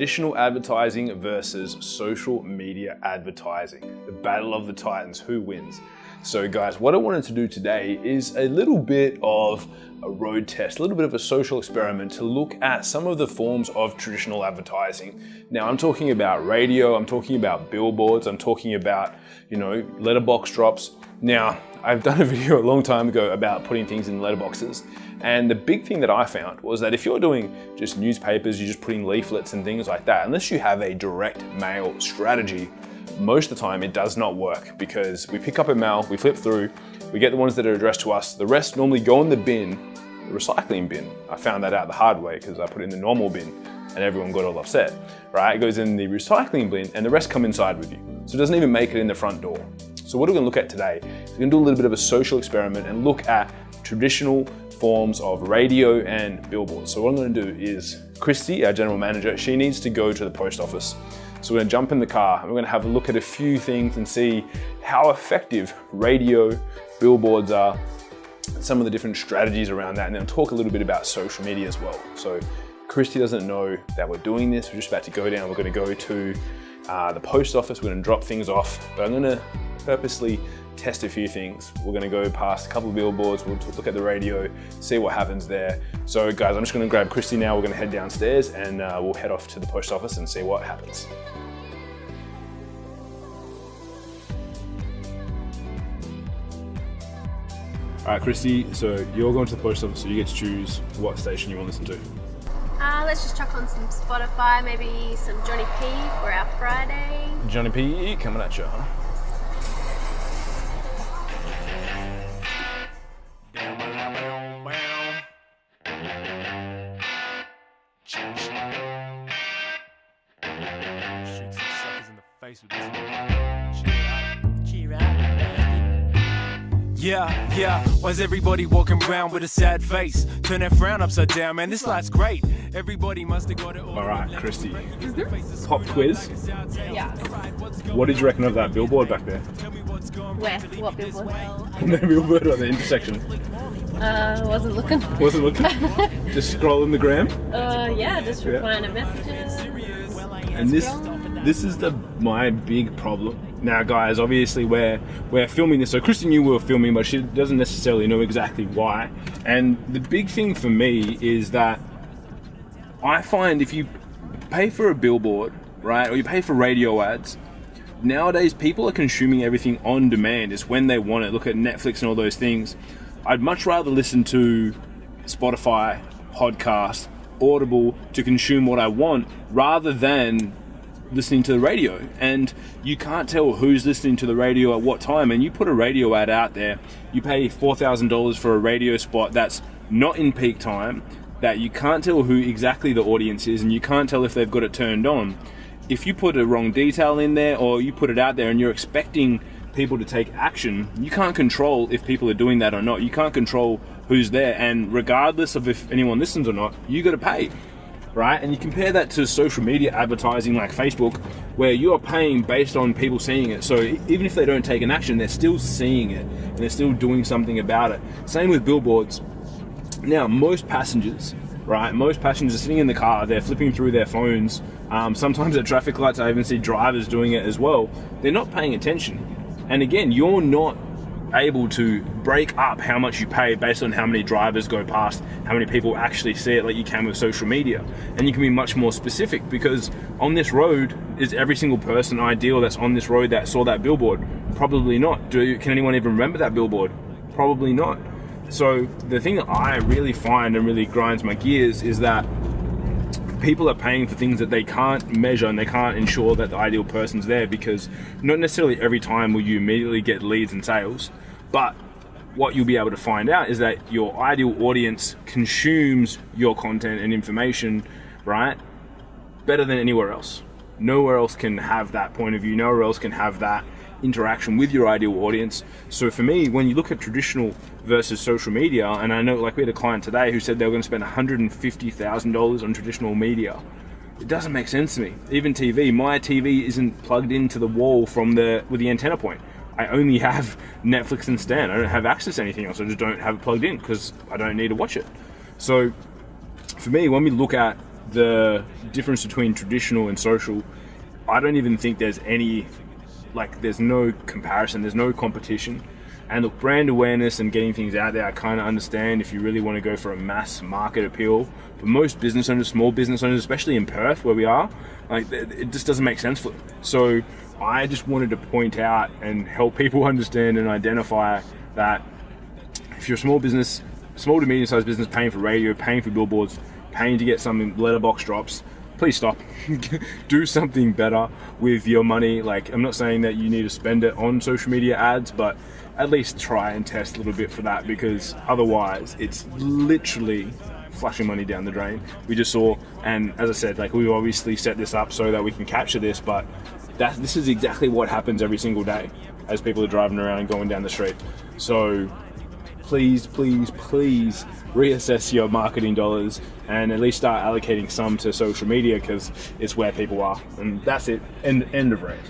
traditional advertising versus social media advertising. The battle of the titans, who wins? So guys, what I wanted to do today is a little bit of a road test, a little bit of a social experiment to look at some of the forms of traditional advertising. Now I'm talking about radio, I'm talking about billboards, I'm talking about, you know, letterbox drops. Now, I've done a video a long time ago about putting things in letterboxes. And the big thing that I found was that if you're doing just newspapers, you're just putting leaflets and things like that, unless you have a direct mail strategy, most of the time it does not work because we pick up a mail, we flip through, we get the ones that are addressed to us. The rest normally go in the bin, the recycling bin. I found that out the hard way because I put it in the normal bin and everyone got all upset, right? It goes in the recycling bin and the rest come inside with you. So it doesn't even make it in the front door. So what are we're gonna look at today we're gonna do a little bit of a social experiment and look at traditional forms of radio and billboards. So what I'm gonna do is, Christy, our general manager, she needs to go to the post office. So we're gonna jump in the car and we're gonna have a look at a few things and see how effective radio, billboards are, some of the different strategies around that, and then talk a little bit about social media as well. So Christy doesn't know that we're doing this. We're just about to go down. We're gonna go to uh, the post office. We're gonna drop things off, but I'm gonna purposely test a few things. We're gonna go past a couple of billboards, we'll look at the radio, see what happens there. So guys, I'm just gonna grab Christy now, we're gonna head downstairs and uh, we'll head off to the post office and see what happens. All right, Christy, so you're going to the post office, so you get to choose what station you want to listen to. Uh, let's just chuck on some Spotify, maybe some Johnny P for our Friday. Johnny P coming at you, huh? Yeah, yeah. Why's everybody walking around with a sad face? Turn that frown upside down, man. This life's great. Everybody must have got it all. All right, Christy. Pop quiz. Yeah. What did you reckon of that billboard back there? Where? What billboard? the billboard on the intersection. Uh, wasn't looking. Wasn't looking. Just scrolling the gram. Uh, yeah, just replying to messages. And this this is the my big problem. Now guys, obviously we're we're filming this, so Christy knew we were filming, but she doesn't necessarily know exactly why. And the big thing for me is that I find if you pay for a billboard, right, or you pay for radio ads, nowadays people are consuming everything on demand. It's when they want it. Look at Netflix and all those things. I'd much rather listen to Spotify, podcast, Audible to consume what I want rather than listening to the radio. And you can't tell who's listening to the radio at what time. And you put a radio ad out there, you pay $4,000 for a radio spot that's not in peak time, that you can't tell who exactly the audience is, and you can't tell if they've got it turned on. If you put a wrong detail in there or you put it out there and you're expecting people to take action, you can't control if people are doing that or not. You can't control who's there, and regardless of if anyone listens or not, you got to pay, right? And you compare that to social media advertising like Facebook, where you are paying based on people seeing it. So even if they don't take an action, they're still seeing it and they're still doing something about it. Same with billboards. Now, most passengers, right? Most passengers are sitting in the car, they're flipping through their phones. Um, sometimes at traffic lights, I even see drivers doing it as well. They're not paying attention. And again, you're not able to break up how much you pay based on how many drivers go past, how many people actually see it like you can with social media. And you can be much more specific because on this road, is every single person ideal that's on this road that saw that billboard? Probably not. Do Can anyone even remember that billboard? Probably not. So the thing that I really find and really grinds my gears is that people are paying for things that they can't measure and they can't ensure that the ideal person's there because not necessarily every time will you immediately get leads and sales, but what you'll be able to find out is that your ideal audience consumes your content and information, right, better than anywhere else. Nowhere else can have that point of view, nowhere else can have that interaction with your ideal audience. So for me, when you look at traditional versus social media, and I know like we had a client today who said they were going to spend $150,000 on traditional media. It doesn't make sense to me. Even TV, my TV isn't plugged into the wall from the with the antenna point. I only have Netflix and Stan. I don't have access to anything else. I just don't have it plugged in because I don't need to watch it. So for me, when we look at the difference between traditional and social, I don't even think there's any, like, there's no comparison, there's no competition. And look, brand awareness and getting things out there, I kind of understand if you really want to go for a mass market appeal. But most business owners, small business owners, especially in Perth where we are, like it just doesn't make sense for them. So I just wanted to point out and help people understand and identify that if you're a small business, small to medium sized business paying for radio, paying for billboards, paying to get some letterbox drops, please stop. Do something better with your money. Like, I'm not saying that you need to spend it on social media ads, but at least try and test a little bit for that because otherwise, it's literally flushing money down the drain. We just saw, and as I said, like we obviously set this up so that we can capture this, but that this is exactly what happens every single day as people are driving around and going down the street. So please, please, please reassess your marketing dollars and at least start allocating some to social media because it's where people are. And that's it. End, end of rant.